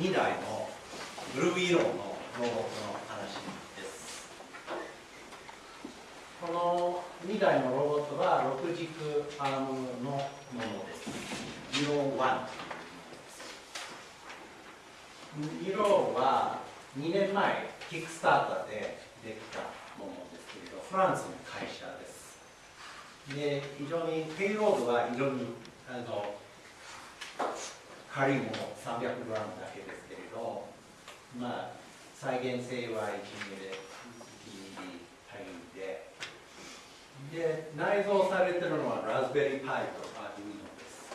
2台のブルー色のロボットの話ですこの2台のロボットは6軸アームのものです。色1色は2年前キックスターターでできたものです。けれどフランスの会社です。で非常にペイロードは非常にあの軽いもの 300g だけですけれどまあ再現性は1ミリで足りで。で内蔵されてるのはラズベリーパイとアーデュイノです。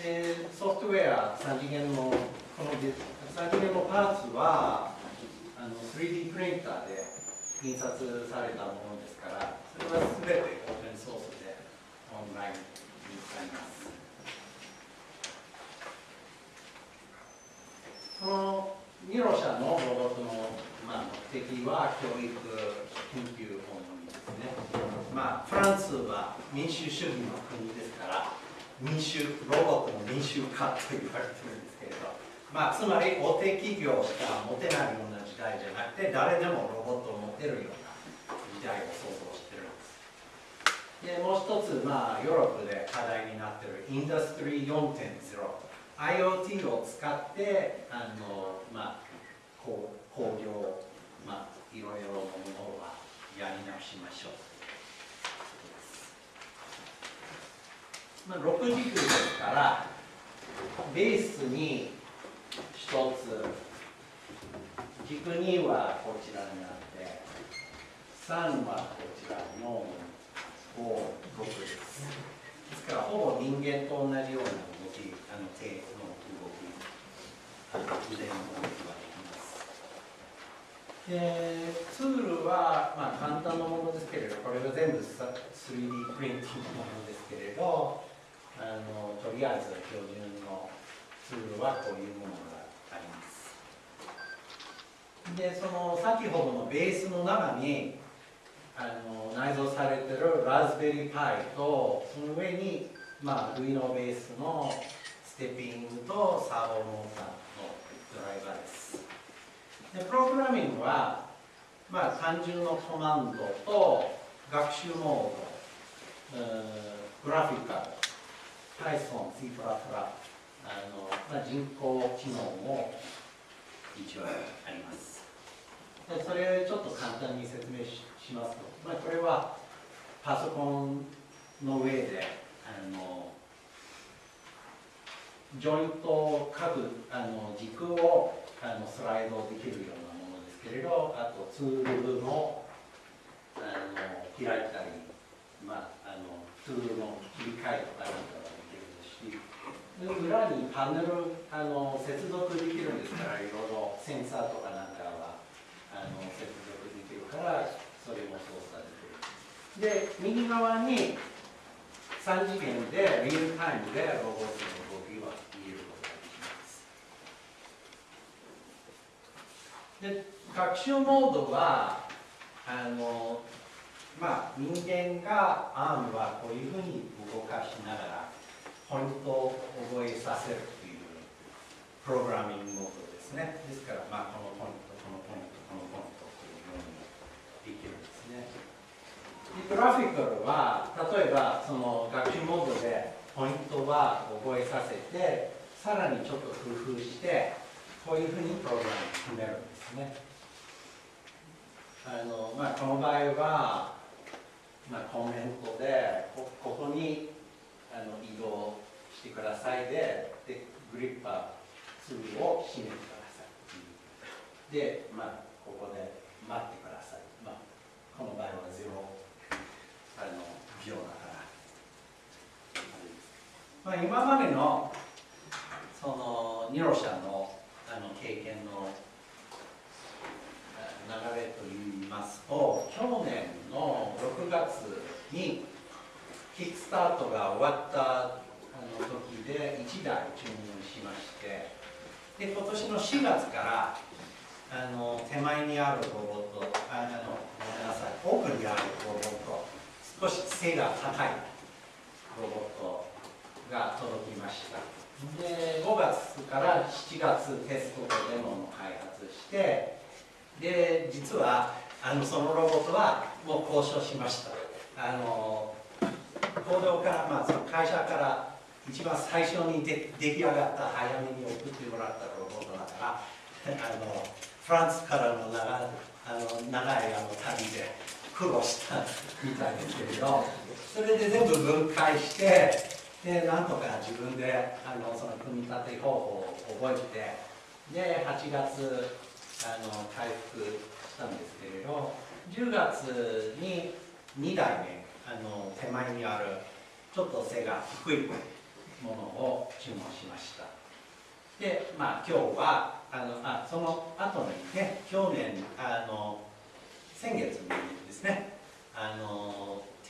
でソフトウェア3次元のこの3次元のパーツはあの 3D プリンターで印刷されたものですからそれは全てオープンソースでオンラインに使います。このミロ社のロボットの、まあ、目的は教育研究本ですね、まあ、フランスは民主主義の国ですから民主ロボットの民主化と言われてるんですけれど、まあ、つまり大手企業しか持てないような時代じゃなくて誰でもロボットを持てるような時代を想像してるんです。でもう一つ、まあ、ヨーロッパで課題になっているインダストリー4.0 IoT を使ってあの、まあ、こう工業、まあ、いろいろなものはやり直しましょう、まあ、6軸ですからベースに1つ軸2はこちらにあって3はこちら4 5 6です。ですからほぼ人間と同じような動きあの手の動き腕の動きはできます。でツールは、まあ、簡単なものですけれどこれが全部 3D プリンティングのものですけれどあのとりあえず標準のツールはこういうものがあります。でその先ほどのベースの中にあの内蔵されてるラズベリーパイとその上に、まあ、ルイノベースのステッピングとサーボモーターのドライバーです。でプログラミングは、まあ、単純のコマンドと学習モードグラフィカル Python、C++、あのまあ、人工知能も一応あります。それをちょっと簡単に説明しますと、まあ、これはパソコンの上であのジョイント各あの軸をあのスライドできるようなものですけれどあとツールのあの開いたり、まあ、あのツールの切り替えとかなんかができるし裏にパネルあの接続できるんですからいろいろセンサーとかなんかは。あの接続できるからそれも操作できる。で右側に3次元でリアルタイムでロボットの動きを見ることができます。で学習モードはあのまあ人間がアームはこういうふうに動かしながらポイントを覚えさせるというプログラミングモードですね。ですから、まあ、このポイントラフィカルは例えばその学習モードでポイントは覚えさせてさらにちょっと工夫してこういうふうにプログラムを決めるんですね。あのまあ、この場合は、まあ、コメントでここにあの移動してくださいででグリッパー2を閉めてください。で、まあ、ここで待ってください、まあ、この場合は0彼の器だから、まあ、今までのそのニロシャのあの経験の流れといいますと去年の6月にキックスタートが終わったあの時で1台注入しましてで今年の4月からあの手前にあるロボットあの少し背が高いロボットが届きました。で5月から7月テストとデモの開発してで実はあのそのロボットはもう交渉しました。あの行動から、まあ、その会社から一番最初にで出来上がった早めに送ってもらったロボットだから あのフランスからの長あの長いあの旅で苦労したみたいですけれどそれで全部分解してでなんとか自分であのその組み立て方法を覚えてで8月あの回復したんですけれど10月に2台目あの手前にあるちょっと背が低いものを注文しました。でまあ今日はあのあその後にね去年あの先月にね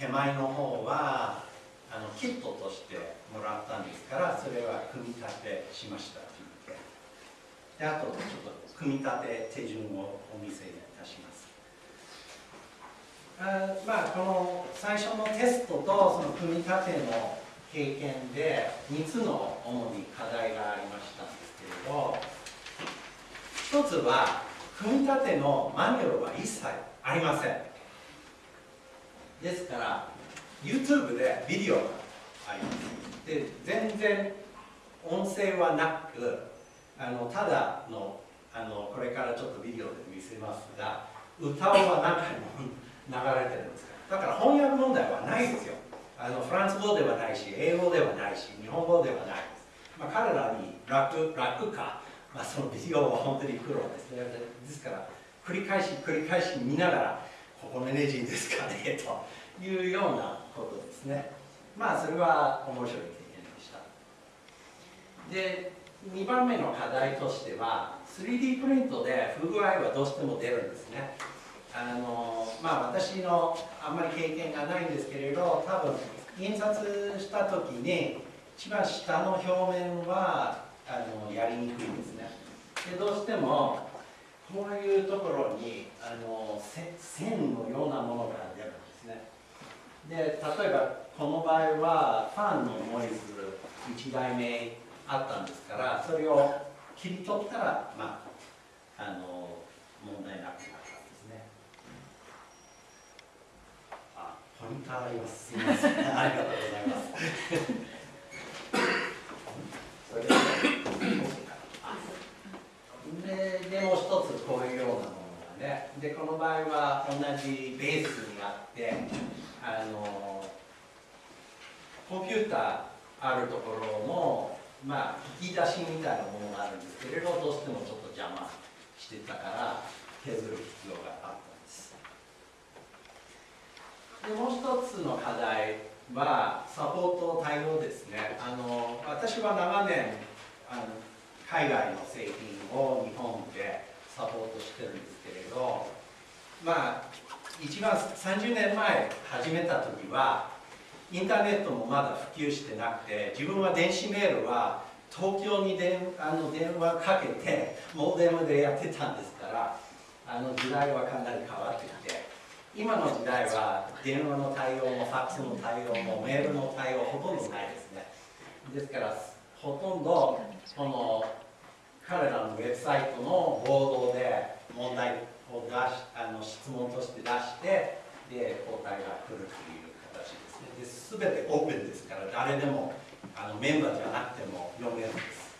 手前の方はあのキットとしてもらったんですからそれは組み立てしました。というであとちょっと組み立て手順をお見せいたします。あまあこの最初のテストとその組み立ての経験で3つの主に課題がありましたんですけれど一つは組み立てのマニュアルは一切ありません。ですから YouTube でビデオがあります。で全然音声はなくあのただのあのこれからちょっとビデオで見せますが歌は中に流れてるんですだから翻訳問題はないですよ。あのフランス語ではないし英語ではないし日本語ではないです、まあ、彼らに楽楽か、まあ、そのビデオは本当に苦労ですね。ですから繰り返し繰り返し見ながらこのエネジーですかねというようなことですね。まあそれは面白い経験でした。で2番目の課題としては 3D プリントで不具合はどうしても出るんですね。あのまあ私のあんまり経験がないんですけれど多分印刷した時に一番下の表面はあのやりにくいんですね。でどうしてもこういうところにあの線のようなものが出るんですね。で例えばこの場合はファンのノイズ1台目あったんですからそれを切り取ったらまああの問題なくなったんですね。あポインターあります。すみません。ありがとうございますそれでもう一つこういうようなものがねでこの場合は同じベースにあってあのコンピューターあるところのまあ、引き出しみたいなものがあるんですけれどどうしてもちょっと邪魔してたから削る必要があったんです。でもう一つの課題はサポート対応ですね。あの私は長年あの海外の製品を日本でサポートしてるんですけれどまあ一番30年前始めた時はインターネットもまだ普及してなくて自分は電子メールは東京に電あの電話かけてモデムでやってたんですからあの時代はかなり変わってきて今の時代は電話の対応もファックスの対応もメールの対応ほとんどないですね。ですからほとんどこの彼らのウェブサイトのボードで問題を出しあの質問として出してで答えが来るという形ですね。で全てオープンですから誰でもあのメンバーじゃなくても読めるんです。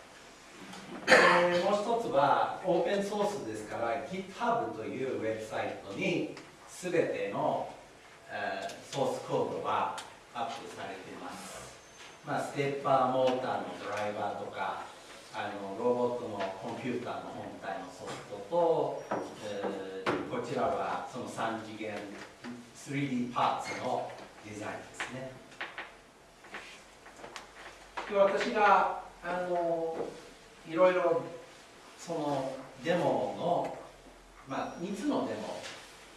でもう一つはオープンソースですから GitHub というウェブサイトに全ての、えーソースコードはアップされています、まあ、ステッパーモーターのドライバーとかあのロボットのコンピューターの本体のソフトと、えーこちらはその3次元 3D パーツのデザインですね。で私があのいろいろそのデモの、まあ、3つのデモ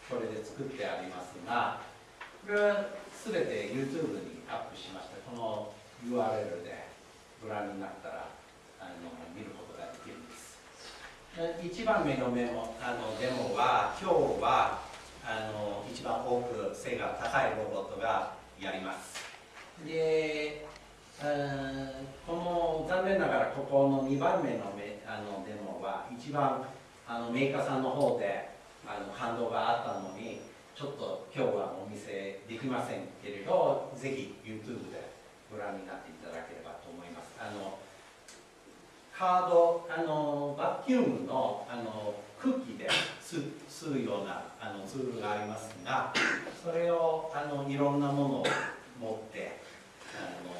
これで作ってありますがこれは全て YouTube にアップしましたこの URL でご覧になったらあの見ることができるんです。1番目のメモあのデモは今日はあの一番多く背が高いロボットがやります。で、この残念ながらここの2番目のメあのデモは一番あのメーカーさんの方であの感動があったのにちょっと今日はお見せできませんけれどぜひ YouTube でご覧になっていただければと思います。あのカードあのバキュームのあの空気で吸う吸うようなあのツールがありますがそれをあのいろんなものを持ってあの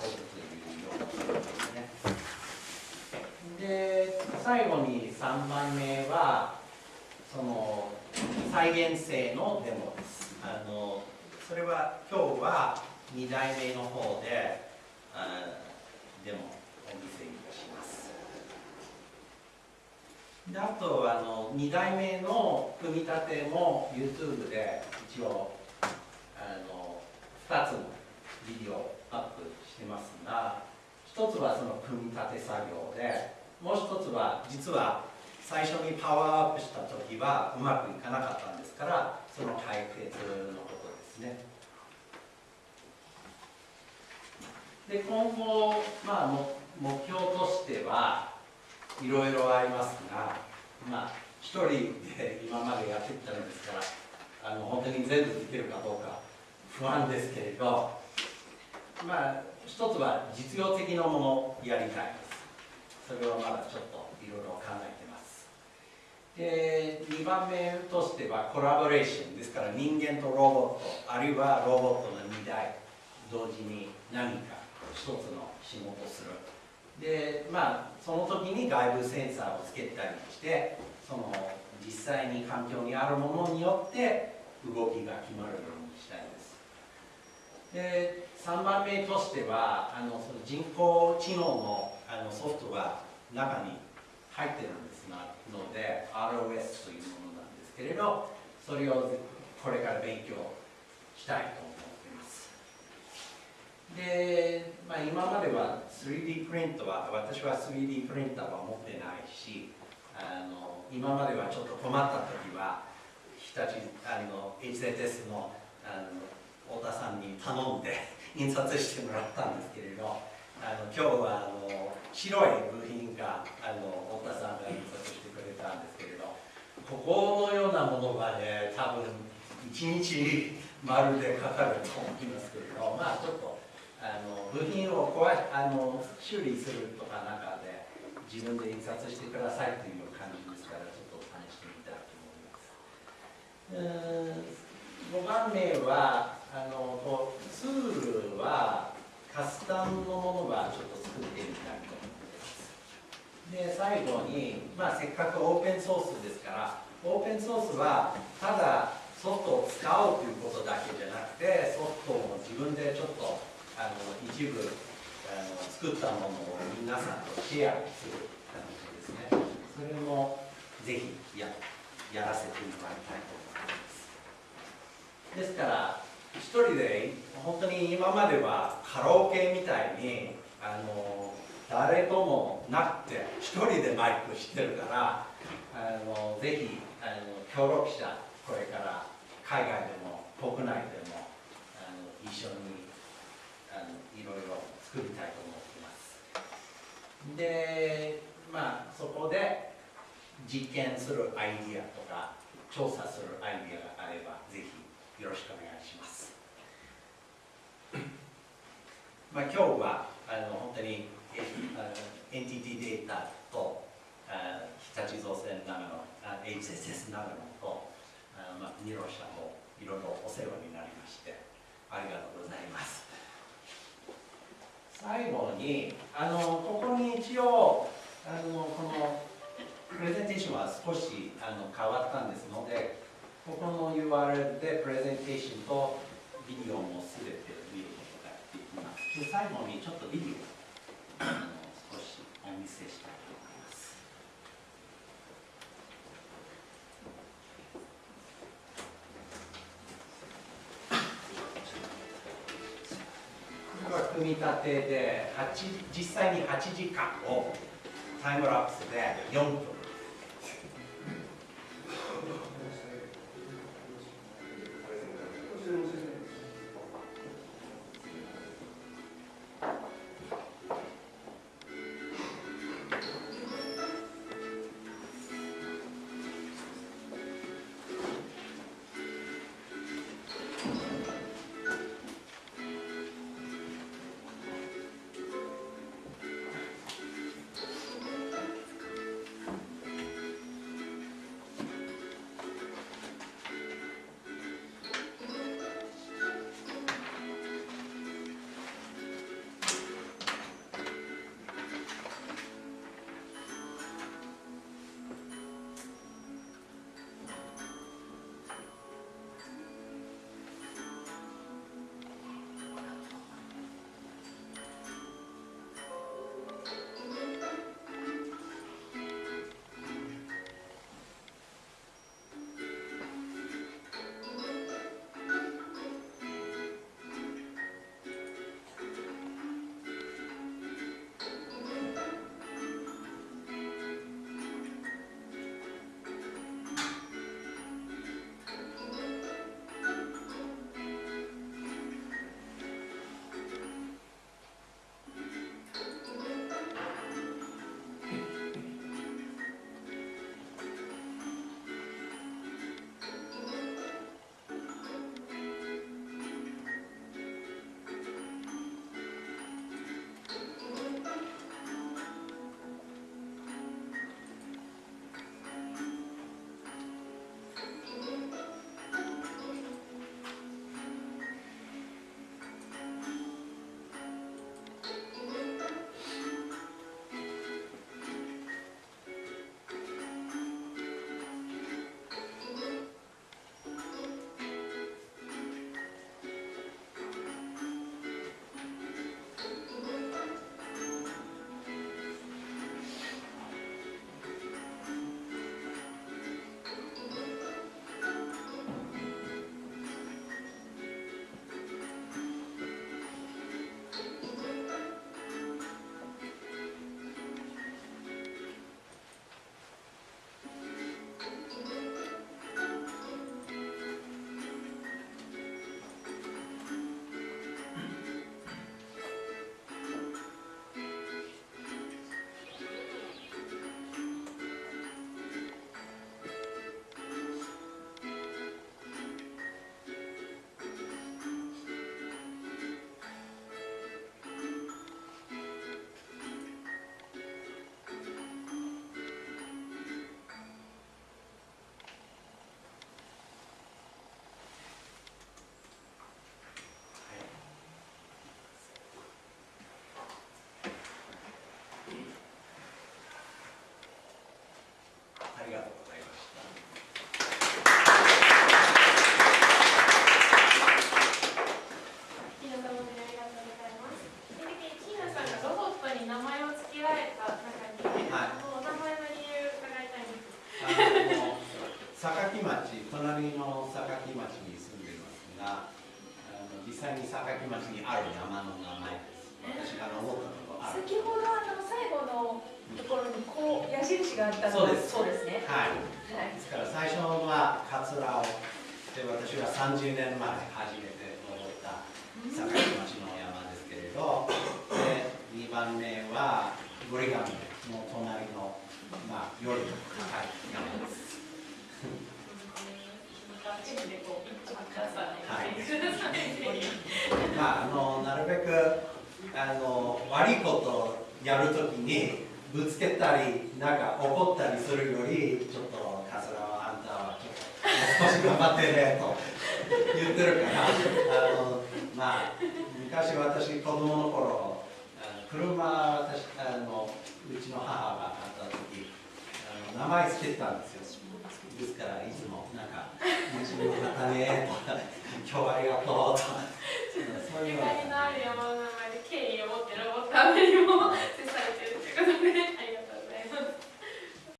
運ぶというようなツールですね。で最後に3番目はその再現性のデモです。あのそれは今日は2代目の方であデモ。お見せいたします。であとあの2代目の組み立ても YouTube で一応あの2つのビデオアップしてますが1つはその組み立て作業でもう1つは実は最初にパワーアップした時はうまくいかなかったんですからその解決のことですね。で今後、まあ、目標としてはいろいろありますが、まあ、一人で今までやってきたのですからあの本当に全部できるかどうか不安ですけれどまあ一つは実用的なものをやりたいです。それはまだちょっといろいろ考えてます。で2番目としてはコラボレーションですから人間とロボットあるいはロボットの2台同時に何か一つの仕事をするでまあその時に外部センサーをつけたりしてその実際に環境にあるものによって動きが決まるようにしたいです。で3番目としてはあのその人工知能のあのソフトが中に入ってるんですなので ROS というものなんですけれどそれをこれから勉強したいとで、まあ、今までは 3D プリントは私は 3D プリンターは持ってないしあの今まではちょっと困った時は日立あの HZS のあの太田さんに頼んで 印刷してもらったんですけれどあの今日はあの白い部品があの太田さんが印刷してくれたんですけれどここのようなものがね多分1日まるでかかると思いますけれどまあちょっとあの部品を壊あの修理するとか中で自分で印刷してくださいという感じですからちょっと試してみたいと思います。うーん5番目はあのこうツールはカスタムのものはちょっと作ってみたいと思ってます。で最後に、まあ、せっかくオープンソースですからオープンソースはただソフトを使おうということだけじゃなくてソフトを自分でちょっとあの一部あの作ったものを皆さんとシェアする感じですねそれもぜひややらせてもらいたいと思います。ですから一人で本当に今まではカラオケみたいにあの誰ともなくて一人でマイクしてるからあのぜひあの協力者これから海外でも国内でもあの一緒に作りたいと思っています。でまあそこで実験するアイディアとか調査するアイディアがあればぜひよろしくお願いします。まあ、今日はあの本当にえあのエンティティデータとあ日立造船長野あ HSS 長野とあ、まあ、ニロ社もいろいろお世話になりましてありがとうございます。最後にあのここに一応あのこのプレゼンテーションは少しあの変わったんですのでここの URL でプレゼンテーションとビデオも全て見ることができます。で最後にちょっとビデオを少しお見せしたいと思います。組み立てで実際に8時間をタイムラプスで4分。られた中に、はいお名前の理由伺いたいんです。あの榊町、隣の榊町に住んでいますが、あの実際に榊町にある山の名前です。私が登ったことある。先ほどあの最後のところにこう矢印があったのそうですそうですね。はい。はい。ですから最初はカツラをで私は30年前初めて登った坂町の山ですけれどで2番目はゴリガミの隣の、まあ、より高いです。はい。まあ、あのなるべくあの悪いことやるときにぶつけたりなんか怒ったりするよりちょっとカスラはあんたはちょっともう少し頑張ってねと言ってるからあのまあ昔私子供の頃車あのうちの母が買った時あの名前つけてたんですよですからいつもなんか「面白かったね」とか「今日はありがとう」とかそういう。ゆかりのある山の名前で敬意を持ってロボットアプリも 接されてるってことで。